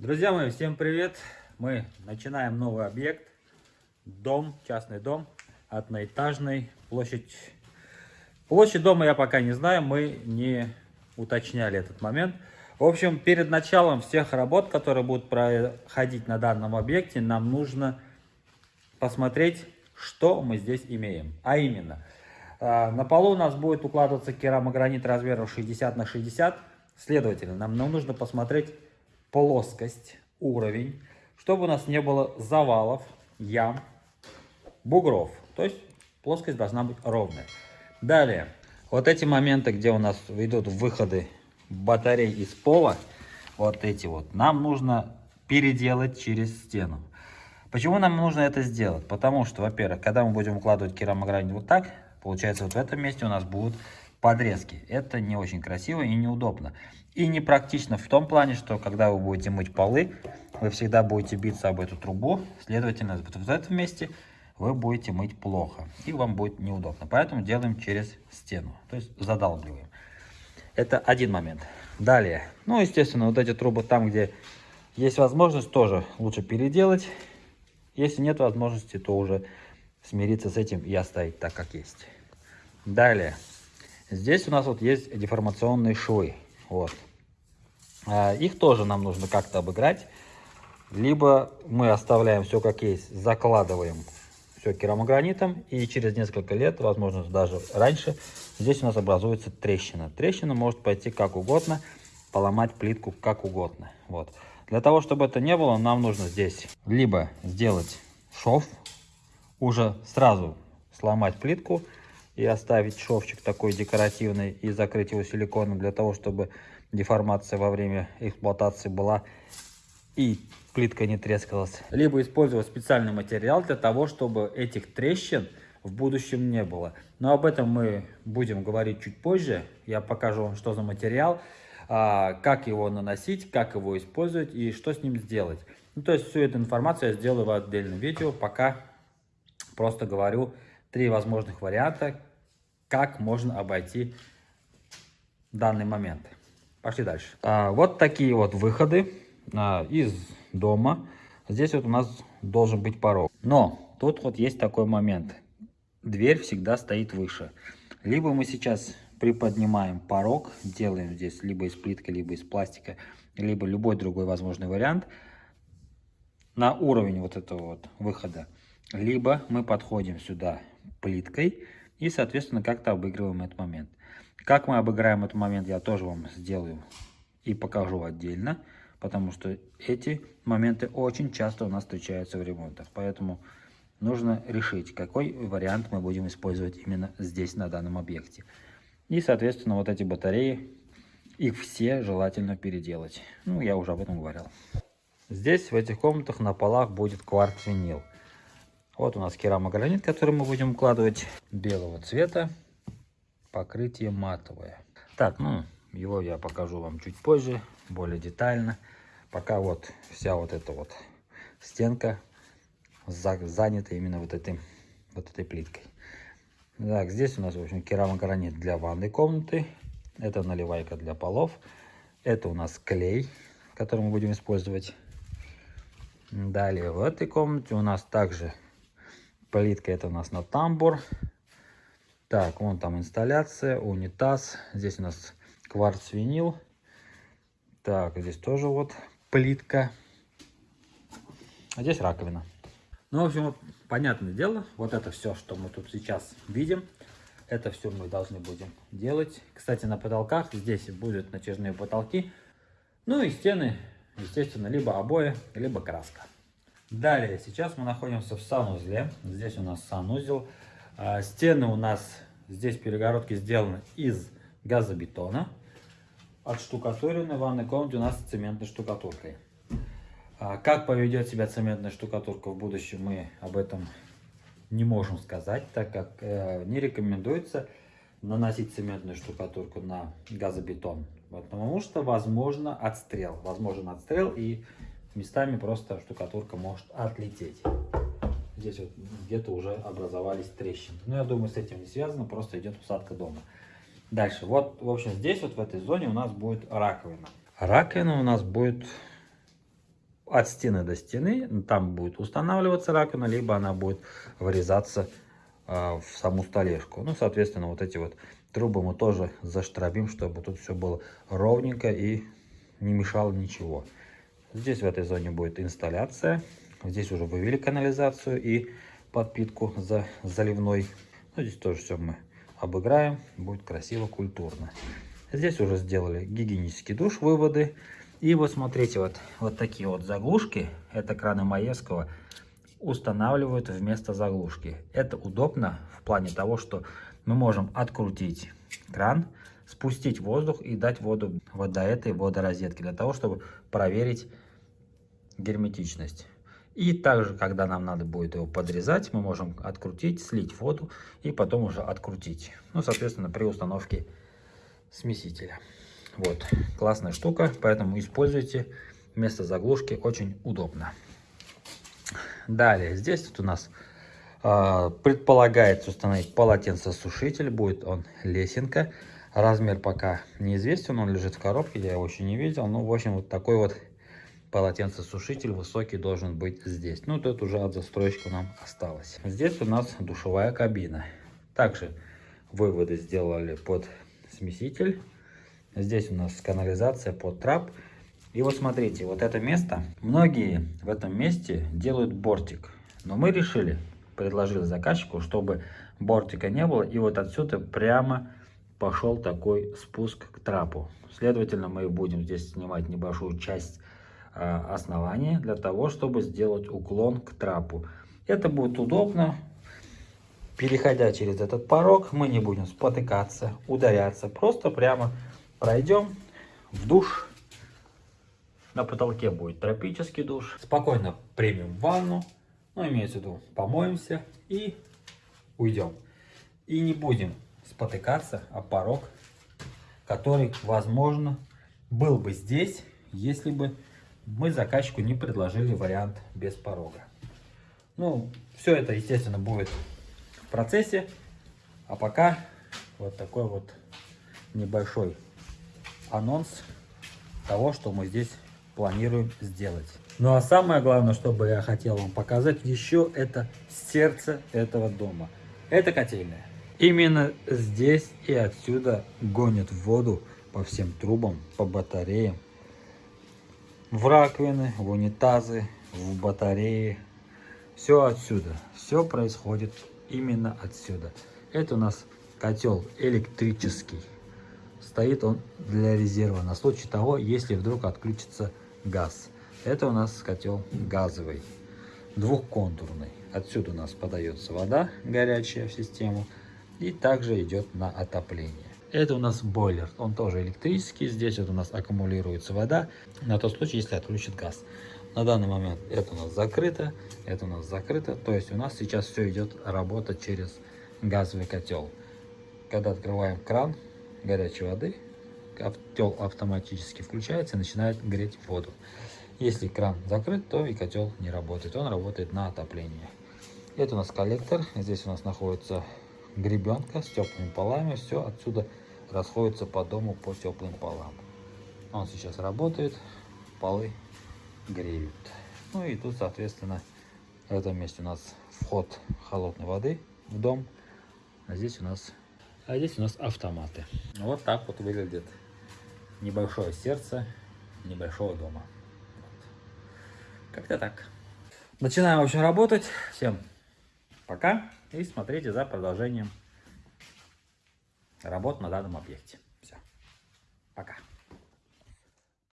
Друзья мои, всем привет! Мы начинаем новый объект. Дом, частный дом, одноэтажный, площадь... Площадь дома я пока не знаю, мы не уточняли этот момент. В общем, перед началом всех работ, которые будут проходить на данном объекте, нам нужно посмотреть, что мы здесь имеем. А именно, а, на полу у нас будет укладываться керамогранит размером 60 на 60. Следовательно, нам нужно посмотреть плоскость, уровень, чтобы у нас не было завалов, ям, бугров. То есть плоскость должна быть ровная. Далее, вот эти моменты, где у нас идут выходы батарей из пола, вот эти вот, нам нужно переделать через стену. Почему нам нужно это сделать? Потому что, во-первых, когда мы будем укладывать керамогранит вот так, получается вот в этом месте у нас будут подрезки. Это не очень красиво и неудобно. И непрактично в том плане, что когда вы будете мыть полы, вы всегда будете биться об эту трубу. Следовательно, вот в этом месте вы будете мыть плохо. И вам будет неудобно. Поэтому делаем через стену. То есть задалбливаем. Это один момент. Далее. Ну, естественно, вот эти трубы там, где есть возможность, тоже лучше переделать. Если нет возможности, то уже смириться с этим и оставить так, как есть. Далее. Здесь у нас вот есть деформационные швы. Вот. А, их тоже нам нужно как-то обыграть. Либо мы оставляем все как есть, закладываем все керамогранитом. И через несколько лет, возможно даже раньше, здесь у нас образуется трещина. Трещина может пойти как угодно, поломать плитку как угодно. Вот. Для того, чтобы это не было, нам нужно здесь либо сделать шов, уже сразу сломать плитку, и оставить шовчик такой декоративный и закрыть его силиконом для того, чтобы деформация во время эксплуатации была и плитка не трескалась. Либо использовать специальный материал для того, чтобы этих трещин в будущем не было. Но об этом мы будем говорить чуть позже. Я покажу вам, что за материал, а, как его наносить, как его использовать и что с ним сделать. Ну, то есть всю эту информацию я сделаю в отдельном видео. Пока просто говорю три возможных варианта, как можно обойти данный момент. Пошли дальше. А, вот такие вот выходы а, из дома. Здесь вот у нас должен быть порог. Но тут вот есть такой момент. Дверь всегда стоит выше. Либо мы сейчас приподнимаем порог, делаем здесь либо из плитки, либо из пластика, либо любой другой возможный вариант на уровень вот этого вот выхода. Либо мы подходим сюда плиткой и, соответственно, как-то обыгрываем этот момент. Как мы обыграем этот момент, я тоже вам сделаю и покажу отдельно, потому что эти моменты очень часто у нас встречаются в ремонтах. Поэтому нужно решить, какой вариант мы будем использовать именно здесь, на данном объекте. И, соответственно, вот эти батареи, их все желательно переделать. Ну, я уже об этом говорил. Здесь, в этих комнатах, на полах будет кварц-винил. Вот у нас керамогранит, который мы будем укладывать белого цвета. Покрытие матовое. Так, ну, его я покажу вам чуть позже, более детально. Пока вот вся вот эта вот стенка занята именно вот этой, вот этой плиткой. Так, здесь у нас, в общем, керамогранит для ванной комнаты. Это наливайка для полов. Это у нас клей, который мы будем использовать. Далее в этой комнате у нас также Плитка это у нас на тамбур. Так, вон там инсталляция, унитаз. Здесь у нас кварц-винил. Так, здесь тоже вот плитка. А здесь раковина. Ну, в общем, вот, понятное дело, вот это все, что мы тут сейчас видим, это все мы должны будем делать. Кстати, на потолках здесь будут натяжные потолки. Ну и стены, естественно, либо обои, либо краска. Далее, сейчас мы находимся в санузле. Здесь у нас санузел. А, стены у нас, здесь перегородки сделаны из газобетона. Отштукатурены в ванной комнате у нас цементной штукатуркой. А, как поведет себя цементная штукатурка в будущем, мы об этом не можем сказать, так как э, не рекомендуется наносить цементную штукатурку на газобетон. Потому что возможно отстрел. Возможен отстрел и местами просто штукатурка может отлететь. Здесь вот где-то уже образовались трещины. Но я думаю, с этим не связано, просто идет усадка дома. Дальше, вот, в общем, здесь вот в этой зоне у нас будет раковина. Раковина у нас будет от стены до стены. Там будет устанавливаться раковина, либо она будет вырезаться а, в саму столешку. Ну, соответственно, вот эти вот трубы мы тоже заштробим, чтобы тут все было ровненько и не мешало ничего. Здесь в этой зоне будет инсталляция. Здесь уже вывели канализацию и подпитку за заливной. Ну, здесь тоже все мы обыграем. Будет красиво, культурно. Здесь уже сделали гигиенический душ, выводы. И вот смотрите, вот, вот такие вот заглушки. Это краны Маевского устанавливают вместо заглушки. Это удобно в плане того, что мы можем открутить кран, спустить воздух и дать воду вот до этой водорозетки, для того, чтобы проверить герметичность. И также, когда нам надо будет его подрезать, мы можем открутить, слить воду и потом уже открутить. Ну, соответственно, при установке смесителя. Вот, классная штука, поэтому используйте вместо заглушки, очень удобно. Далее, здесь вот у нас э, предполагается установить полотенцесушитель, будет он лесенка. Размер пока неизвестен, он лежит в коробке, я его еще не видел. Ну, в общем, вот такой вот полотенцесушитель высокий должен быть здесь. Ну, тут уже от застройщика нам осталось. Здесь у нас душевая кабина. Также выводы сделали под смеситель. Здесь у нас канализация под трап. И вот смотрите, вот это место, многие в этом месте делают бортик. Но мы решили, предложили заказчику, чтобы бортика не было. И вот отсюда прямо пошел такой спуск к трапу. Следовательно, мы будем здесь снимать небольшую часть а, основания для того, чтобы сделать уклон к трапу. Это будет удобно. Переходя через этот порог, мы не будем спотыкаться, ударяться. Просто прямо пройдем в душ. На потолке будет тропический душ. Спокойно примем ванну. Ну, имеется в виду, помоемся и уйдем. И не будем спотыкаться о порог, который, возможно, был бы здесь, если бы мы заказчику не предложили вариант без порога. Ну, все это, естественно, будет в процессе. А пока вот такой вот небольшой анонс того, что мы здесь планируем сделать. Ну а самое главное, что бы я хотел вам показать еще, это сердце этого дома. Это котельная. Именно здесь и отсюда гонят воду по всем трубам, по батареям, в раковины, в унитазы, в батареи. Все отсюда. Все происходит именно отсюда. Это у нас котел электрический. Стоит он для резерва на случай того, если вдруг отключится газ. Это у нас котел газовый, двухконтурный. Отсюда у нас подается вода горячая в систему и также идет на отопление. Это у нас бойлер, он тоже электрический. Здесь вот у нас аккумулируется вода на тот случай, если отключит газ. На данный момент это у нас закрыто, это у нас закрыто. То есть у нас сейчас все идет работа через газовый котел. Когда открываем кран горячей воды, котел автоматически включается и начинает греть воду. Если кран закрыт, то и котел не работает. Он работает на отопление. Это у нас коллектор. Здесь у нас находится гребенка с теплыми полами. Все отсюда расходятся по дому по теплым полам. Он сейчас работает, полы греют. Ну и тут, соответственно, в этом месте у нас вход холодной воды в дом. А здесь у нас, а здесь у нас автоматы. Вот так вот выглядит небольшое сердце небольшого дома. Вот. Как-то так. Начинаем, в общем, работать. Всем пока и смотрите за продолжением работ на данном объекте. Все. Пока.